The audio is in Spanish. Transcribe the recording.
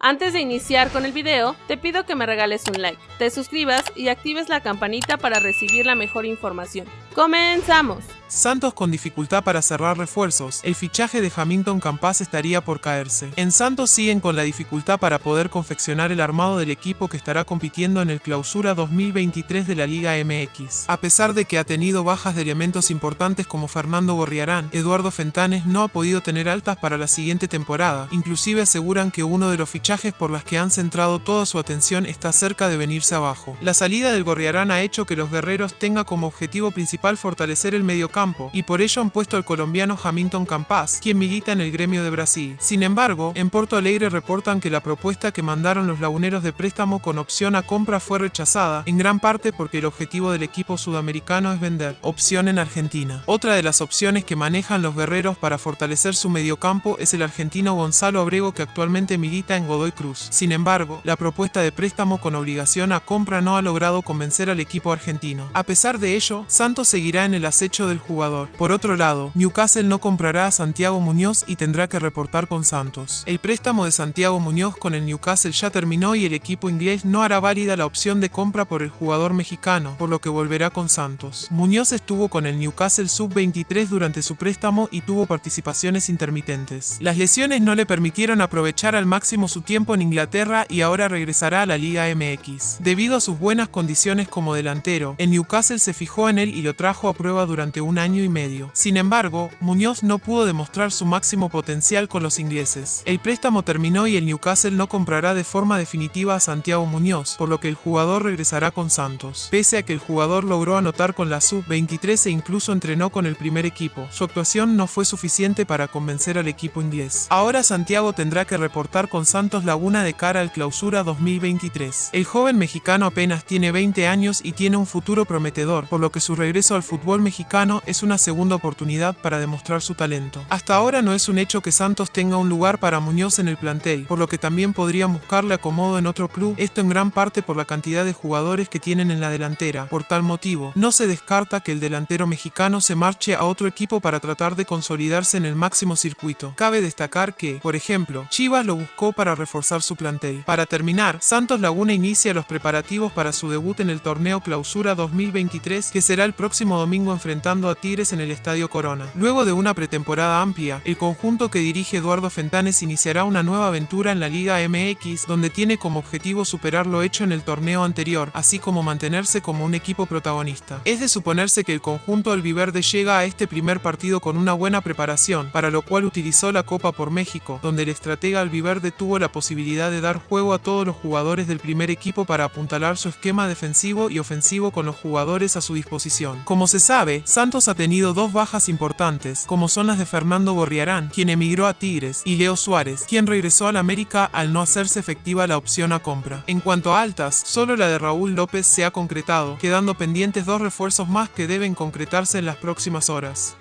Antes de iniciar con el video, te pido que me regales un like, te suscribas y actives la campanita para recibir la mejor información. ¡Comenzamos! Santos con dificultad para cerrar refuerzos, el fichaje de Hamilton Campas estaría por caerse. En Santos siguen con la dificultad para poder confeccionar el armado del equipo que estará compitiendo en el clausura 2023 de la Liga MX. A pesar de que ha tenido bajas de elementos importantes como Fernando Gorriarán, Eduardo Fentanes no ha podido tener altas para la siguiente temporada, inclusive aseguran que uno de los fichajes por las que han centrado toda su atención está cerca de venirse abajo. La salida del Gorriarán ha hecho que los guerreros tenga como objetivo principal fortalecer el mediocampo y por ello han puesto al colombiano Hamilton Campas, quien milita en el gremio de Brasil. Sin embargo, en Porto Alegre reportan que la propuesta que mandaron los laguneros de préstamo con opción a compra fue rechazada, en gran parte porque el objetivo del equipo sudamericano es vender, opción en Argentina. Otra de las opciones que manejan los guerreros para fortalecer su mediocampo es el argentino Gonzalo Abrego que actualmente milita en Godoy Cruz. Sin embargo, la propuesta de préstamo con obligación a compra no ha logrado convencer al equipo argentino. A pesar de ello, Santos seguirá en el acecho del. Por otro lado, Newcastle no comprará a Santiago Muñoz y tendrá que reportar con Santos. El préstamo de Santiago Muñoz con el Newcastle ya terminó y el equipo inglés no hará válida la opción de compra por el jugador mexicano, por lo que volverá con Santos. Muñoz estuvo con el Newcastle Sub-23 durante su préstamo y tuvo participaciones intermitentes. Las lesiones no le permitieron aprovechar al máximo su tiempo en Inglaterra y ahora regresará a la Liga MX. Debido a sus buenas condiciones como delantero, el Newcastle se fijó en él y lo trajo a prueba durante un año y medio. Sin embargo, Muñoz no pudo demostrar su máximo potencial con los ingleses. El préstamo terminó y el Newcastle no comprará de forma definitiva a Santiago Muñoz, por lo que el jugador regresará con Santos. Pese a que el jugador logró anotar con la sub-23 e incluso entrenó con el primer equipo, su actuación no fue suficiente para convencer al equipo inglés. Ahora Santiago tendrá que reportar con Santos Laguna de cara al clausura 2023. El joven mexicano apenas tiene 20 años y tiene un futuro prometedor, por lo que su regreso al fútbol mexicano es una segunda oportunidad para demostrar su talento. Hasta ahora no es un hecho que Santos tenga un lugar para Muñoz en el plantel, por lo que también podrían buscarle acomodo en otro club, esto en gran parte por la cantidad de jugadores que tienen en la delantera. Por tal motivo, no se descarta que el delantero mexicano se marche a otro equipo para tratar de consolidarse en el máximo circuito. Cabe destacar que, por ejemplo, Chivas lo buscó para reforzar su plantel. Para terminar, Santos Laguna inicia los preparativos para su debut en el torneo Clausura 2023 que será el próximo domingo enfrentando a Tigres en el Estadio Corona. Luego de una pretemporada amplia, el conjunto que dirige Eduardo Fentanes iniciará una nueva aventura en la Liga MX donde tiene como objetivo superar lo hecho en el torneo anterior, así como mantenerse como un equipo protagonista. Es de suponerse que el conjunto albiverde llega a este primer partido con una buena preparación, para lo cual utilizó la Copa por México, donde el estratega albiverde tuvo la posibilidad de dar juego a todos los jugadores del primer equipo para apuntalar su esquema defensivo y ofensivo con los jugadores a su disposición. Como se sabe, Santos ha tenido dos bajas importantes, como son las de Fernando Gorriarán, quien emigró a Tigres, y Leo Suárez, quien regresó al América al no hacerse efectiva la opción a compra. En cuanto a altas, solo la de Raúl López se ha concretado, quedando pendientes dos refuerzos más que deben concretarse en las próximas horas.